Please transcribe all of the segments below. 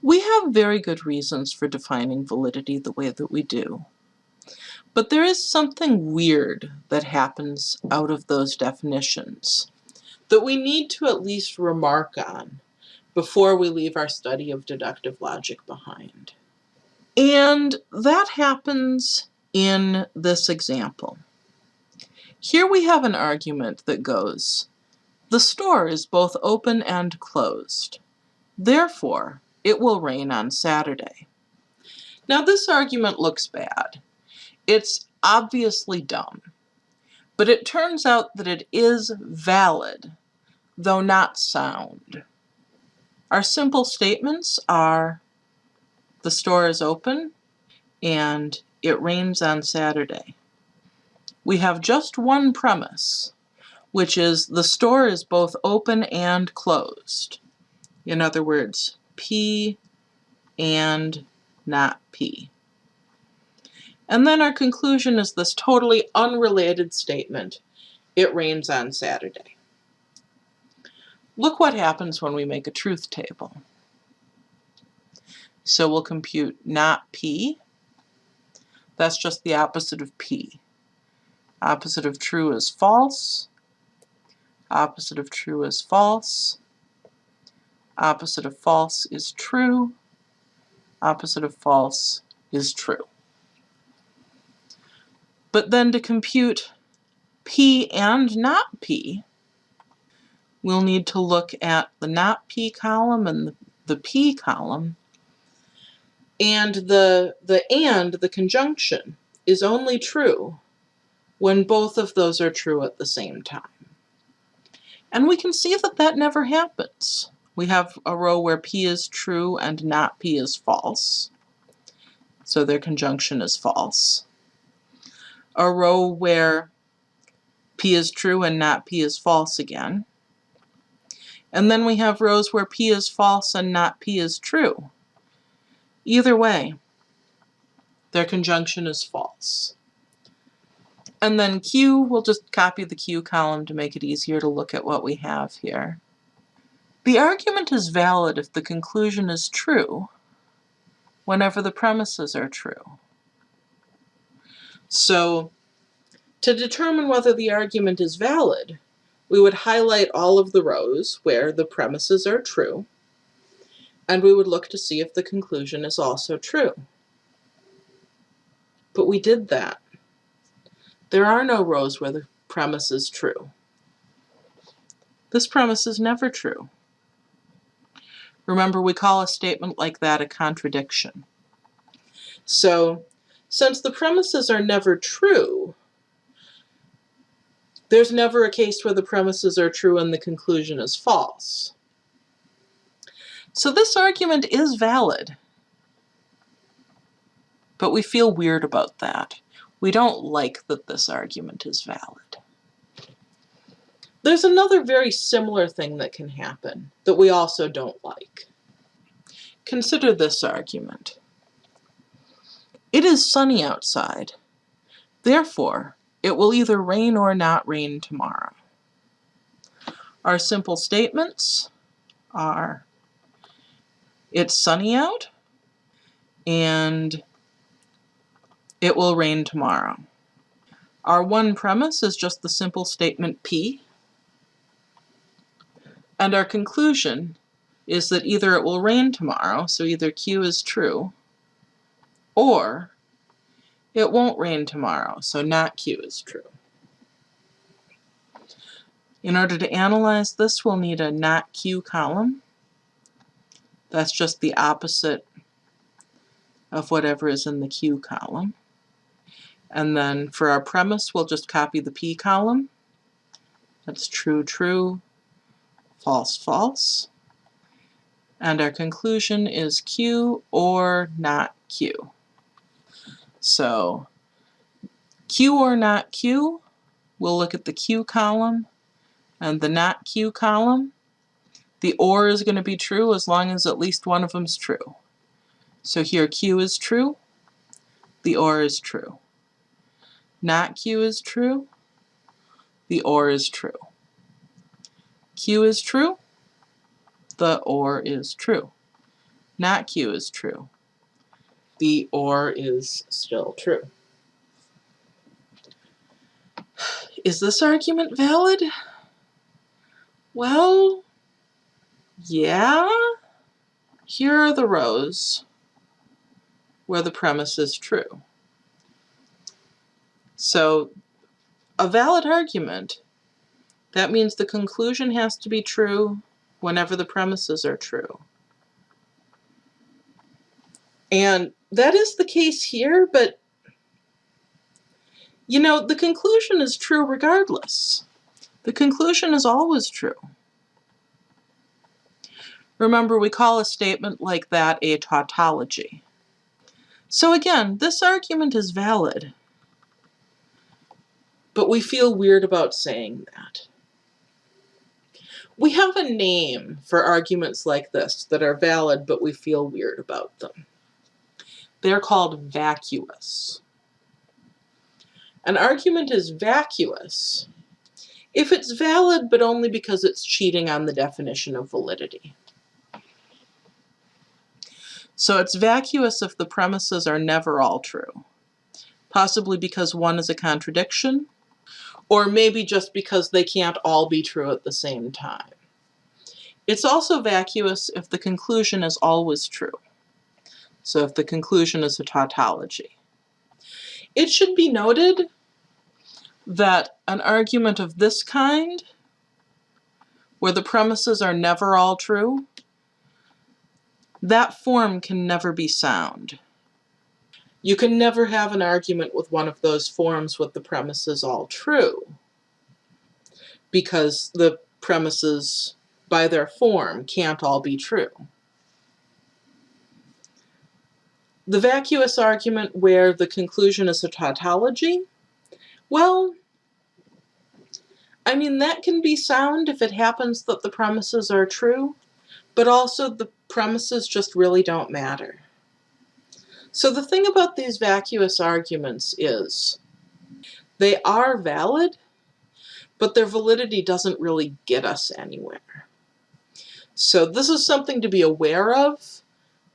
We have very good reasons for defining validity the way that we do. But there is something weird that happens out of those definitions that we need to at least remark on before we leave our study of deductive logic behind. And that happens in this example. Here we have an argument that goes, the store is both open and closed. Therefore, it will rain on Saturday. Now this argument looks bad. It's obviously dumb. But it turns out that it is valid, though not sound. Our simple statements are the store is open and it rains on Saturday. We have just one premise, which is the store is both open and closed. In other words, P and not P. And then our conclusion is this totally unrelated statement, it rains on Saturday. Look what happens when we make a truth table. So we'll compute not P. That's just the opposite of P. Opposite of true is false. Opposite of true is false. Opposite of false is true. Opposite of false is true. But then to compute P and not P, we'll need to look at the not P column and the, P column. And the, the and, the conjunction, is only true when both of those are true at the same time. And we can see that that never happens. We have a row where P is true and not P is false. So their conjunction is false a row where P is true and not P is false again. And then we have rows where P is false and not P is true. Either way, their conjunction is false. And then Q, we'll just copy the Q column to make it easier to look at what we have here. The argument is valid if the conclusion is true whenever the premises are true. So to determine whether the argument is valid, we would highlight all of the rows where the premises are true, and we would look to see if the conclusion is also true. But we did that. There are no rows where the premise is true. This premise is never true. Remember, we call a statement like that a contradiction. So since the premises are never true, there's never a case where the premises are true and the conclusion is false. So this argument is valid, but we feel weird about that. We don't like that this argument is valid. There's another very similar thing that can happen that we also don't like. Consider this argument. It is sunny outside. Therefore, it will either rain or not rain tomorrow. Our simple statements are it's sunny out and it will rain tomorrow. Our one premise is just the simple statement P. And our conclusion is that either it will rain tomorrow, so either Q is true, or it won't rain tomorrow, so not Q is true. In order to analyze this, we'll need a not Q column. That's just the opposite of whatever is in the Q column. And then for our premise, we'll just copy the P column. That's true, true, false, false. And our conclusion is Q or not Q. So Q or not Q, we'll look at the Q column and the not Q column. The OR is going to be true as long as at least one of them is true. So here Q is true, the OR is true. Not Q is true, the OR is true. Q is true, the OR is true. not Q is true. The or is still true. Is this argument valid? Well, yeah. Here are the rows where the premise is true. So a valid argument, that means the conclusion has to be true whenever the premises are true. And that is the case here, but you know, the conclusion is true regardless. The conclusion is always true. Remember, we call a statement like that a tautology. So again, this argument is valid, but we feel weird about saying that. We have a name for arguments like this that are valid, but we feel weird about them. They're called vacuous. An argument is vacuous if it's valid, but only because it's cheating on the definition of validity. So it's vacuous if the premises are never all true, possibly because one is a contradiction, or maybe just because they can't all be true at the same time. It's also vacuous if the conclusion is always true. So if the conclusion is a tautology. It should be noted that an argument of this kind, where the premises are never all true, that form can never be sound. You can never have an argument with one of those forms with the premises all true, because the premises, by their form, can't all be true. The vacuous argument where the conclusion is a tautology, well, I mean, that can be sound if it happens that the premises are true, but also the premises just really don't matter. So the thing about these vacuous arguments is they are valid, but their validity doesn't really get us anywhere. So this is something to be aware of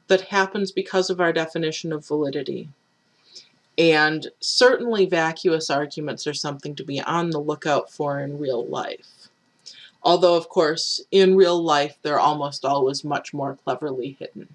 that happens because of our definition of validity. And certainly vacuous arguments are something to be on the lookout for in real life. Although, of course, in real life, they're almost always much more cleverly hidden.